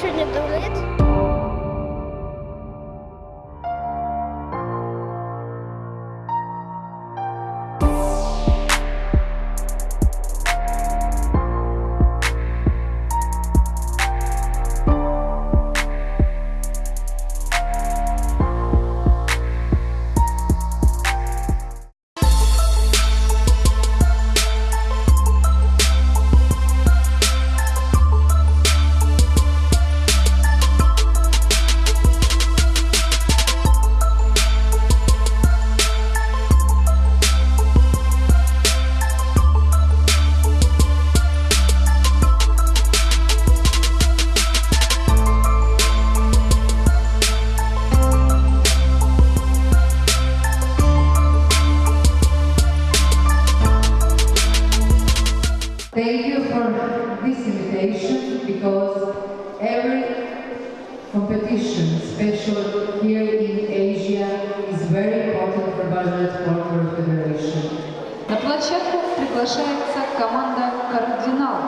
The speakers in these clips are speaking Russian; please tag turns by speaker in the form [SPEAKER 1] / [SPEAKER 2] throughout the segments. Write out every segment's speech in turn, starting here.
[SPEAKER 1] еще не туалет. Competition, especially here in Asia, is very important for Budget Sport Federation.
[SPEAKER 2] На площадку приглашается команда «Кардинал».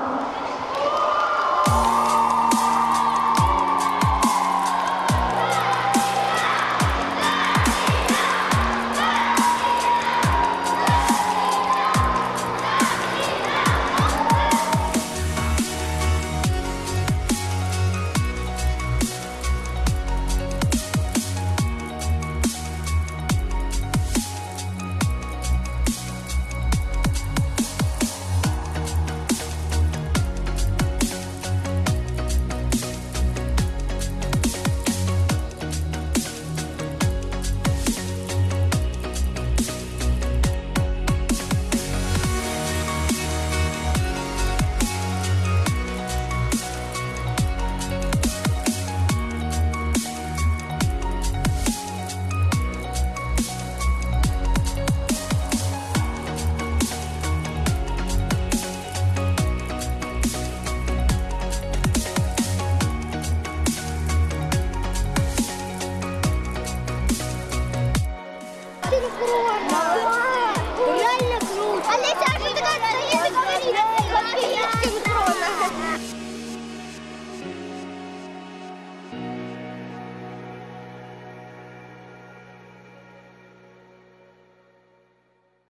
[SPEAKER 3] Mua.